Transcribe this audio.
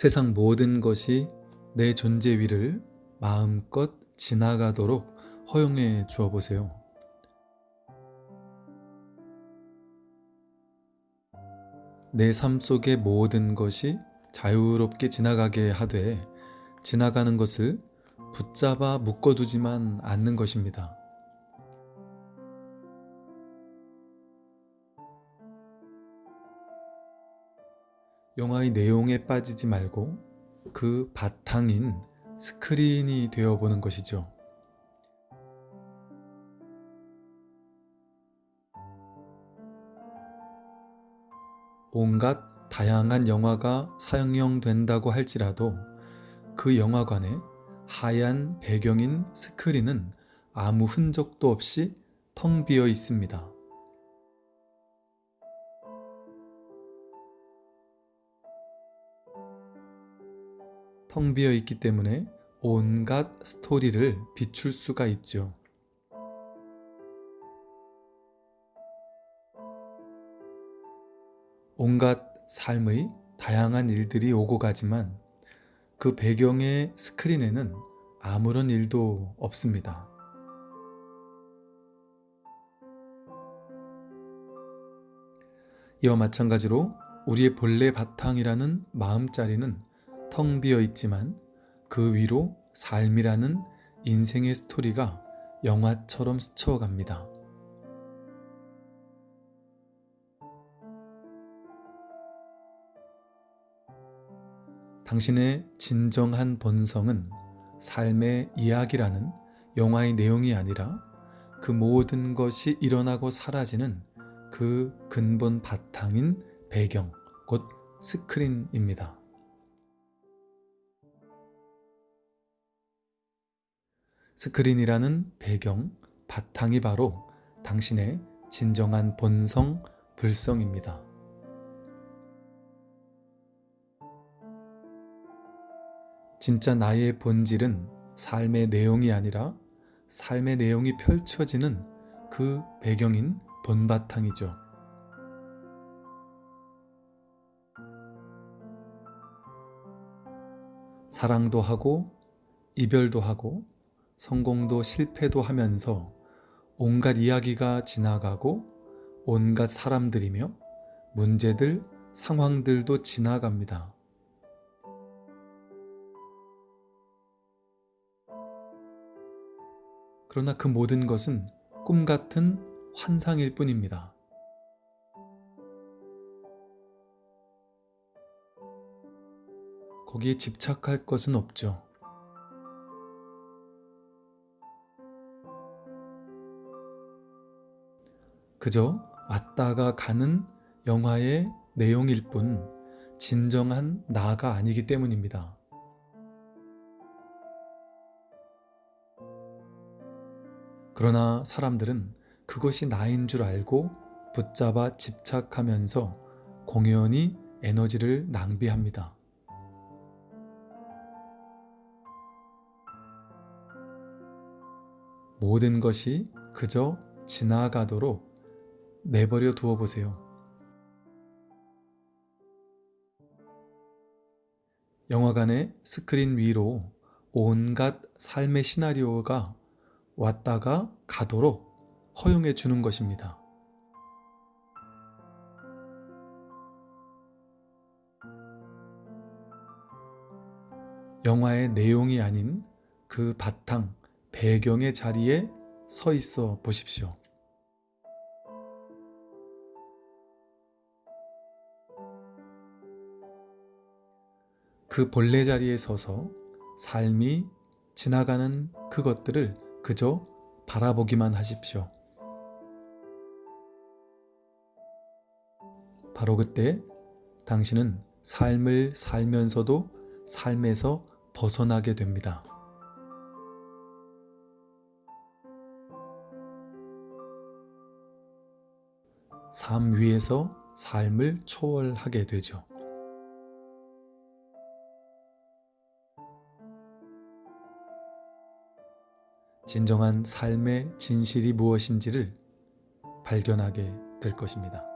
세상 모든 것이 내 존재 위를 마음껏 지나가도록 허용해 주어 보세요. 내 삶 속의 모든 것이 자유롭게 지나가게 하되 지나가는 것을 붙잡아 묶어두지만 않는 것입니다. 영화의 내용에 빠지지 말고 그 바탕인 스크린이 되어보는 것이죠. 온갖 다양한 영화가 상영된다고 할지라도 그 영화관에 하얀 배경인 스크린은 아무 흔적도 없이 텅 비어 있습니다. 텅 비어 있기 때문에 온갖 스토리를 비출 수가 있죠. 온갖 삶의 다양한 일들이 오고 가지만 그 배경의 스크린에는 아무런 일도 없습니다. 이와 마찬가지로 우리의 본래 바탕이라는 마음자리는 텅 비어 있지만 그 위로 삶이라는 인생의 스토리가 영화처럼 스쳐갑니다. 당신의 진정한 본성은 삶의 이야기라는 영화의 내용이 아니라 그 모든 것이 일어나고 사라지는 그 근본 바탕인 배경, 곧 스크린입니다. 스크린이라는 배경, 바탕이 바로 당신의 진정한 본성, 불성입니다. 진짜 나의 본질은 삶의 내용이 아니라 삶의 내용이 펼쳐지는 그 배경인 본바탕이죠. 사랑도 하고 이별도 하고 성공도 실패도 하면서 온갖 이야기가 지나가고 온갖 사람들이며 문제들, 상황들도 지나갑니다. 그러나 그 모든 것은 꿈 같은 환상일 뿐입니다. 거기에 집착할 것은 없죠. 그저 왔다가 가는 영화의 내용일 뿐 진정한 나가 아니기 때문입니다. 그러나 사람들은 그것이 나인 줄 알고 붙잡아 집착하면서 공연히 에너지를 낭비합니다. 모든 것이 그저 지나가도록 내버려 두어 보세요. 영화관의 스크린 위로 온갖 삶의 시나리오가 왔다가 가도록 허용해 주는 것입니다. 영화의 내용이 아닌 그 바탕, 배경의 자리에 서 있어 보십시오. 그 본래 자리에 서서 삶이 지나가는 그것들을 그저 바라보기만 하십시오. 바로 그때 당신은 삶을 살면서도 삶에서 벗어나게 됩니다. 삶 위에서 삶을 초월하게 되죠. 진정한 삶의 진실이 무엇인지를 발견하게 될 것입니다.